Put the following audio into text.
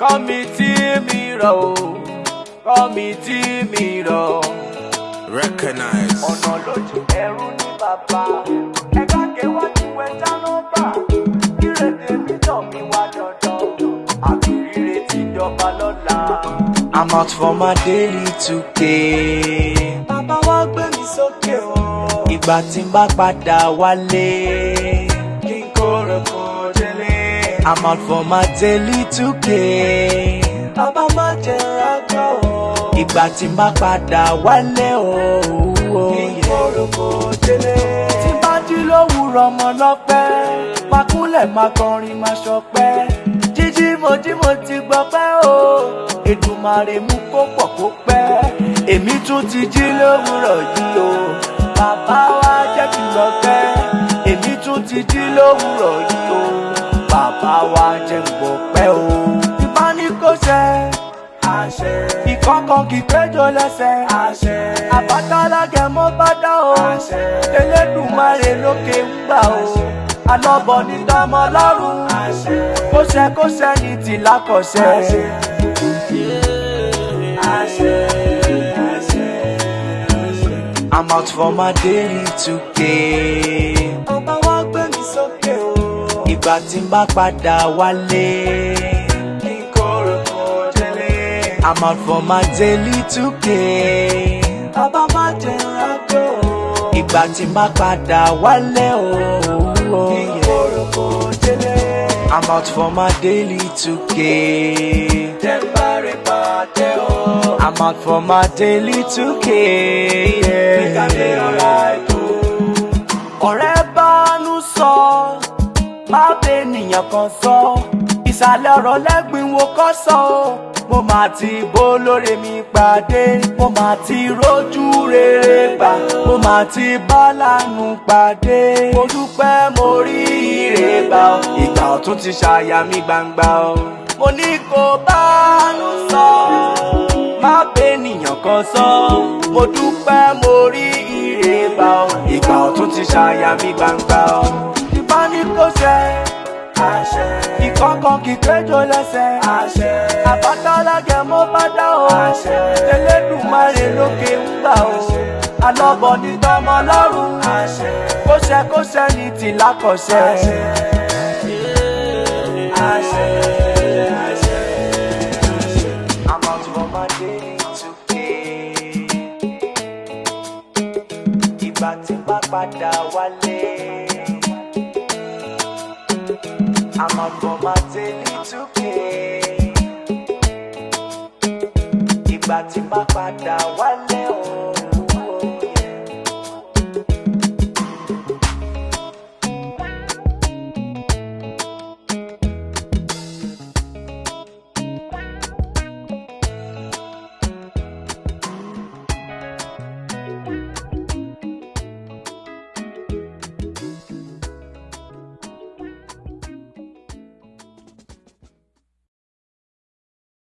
Kọ́mítì mìíràn o, kọ́mítì mìíràn. Recognize. Ọ̀nà lójú ẹrú ní bàbá. Ẹ̀ka kẹwàjú I'm out for my daily 2k. Bàbá wa gbé mi sókè o. Ìgbà tí n bá padà wálé. I'm out for my daily 2K. Bàbá má jẹ́ àgbà o. Ìgbà tí má padà wálé o. Ìkorokò délé. Tí bá jí lówùrọ̀ ọmọ lọ́pẹ́. Pakúnlẹ̀ máa kọrin máa ṣọpẹ́. Jíjí mo jí mo ti gbọpẹ́ o. Èdùmàrè mú kó pọ̀ kó pẹ́. Èmi tún ti jí lówùrọ̀ yìí o. Bàbá wa jẹ́ kí n lọ pẹ́. Èmi tún ti jí lówùrọ̀ yìí o wa jẹ́ gbọ́ pẹ́ o. Ìbá Àṣẹ. Ìkọ̀kan kì í péjọ lẹ́sẹ̀. Àṣẹ. Àbátalágẹ̀ mọ́ bá dá o. Àṣẹ. Elédùmarè lókè ń gbà o. Alọ́bọ̀ ní dámọ́ lọ́rùn. Àṣẹ. Kóṣẹ ní tìlá Àṣẹ. Àṣẹ. I'm out for my daily today ìgbà tí bá padà wálé. I'm out for my daily 2 Bàbá má jẹ́ rájò. Ìgbà tí bá padà wálé oh, oh, o. I'm out for my daily 2k. Tẹ́ ń I'm out for my daily 2k. Yeah. ọ̀nà kan sọ ìsàlẹ̀ ọ̀rọ̀ lẹ́gbìn wo kọ́ sọ o mo máa ti bó lóore mi pàdé mo máa ti rójú rere gbà mo máa ti bá lánàá pàdé mo dúpẹ́ mo rí ire gbà ọ́ ìgbà ọ̀tún ti ṣàyà mi gbangba ọ́. mo ní kó bá nù sọ má bẹ́nìyàn kan sọ mo dúpẹ́ mo rí ire gbà ọ́ ìgbà ọ̀tún ti ṣàyà mi gbangba ọ́. ìbánikó àṣẹ. ìkọ̀kọ̀ kìkéjò lẹ́sẹ̀ àṣẹ. àbátá ọlọ́gẹ̀ mo bá dá o àṣẹ. Elédùmarè lókè ń gbà o alọ́bọ̀dì tọmọ lọ́rùn àṣẹ. kóṣẹkóṣẹ ní tìlá kọ̀ṣẹ. àṣẹ. àṣẹ. padà wálé. I'm up for my daily to pay. Ìgbà tí bá padà wálé o.